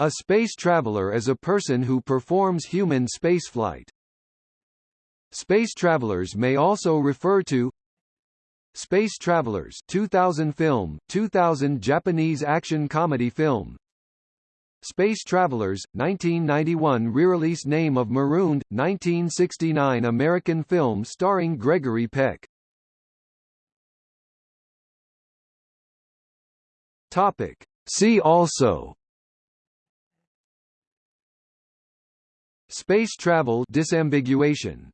A space traveler is a person who performs human spaceflight. Space travelers may also refer to Space Travelers 2000 film, 2000 Japanese action comedy film Space Travelers, 1991 re-release name of Marooned, 1969 American film starring Gregory Peck Topic. See also Space travel disambiguation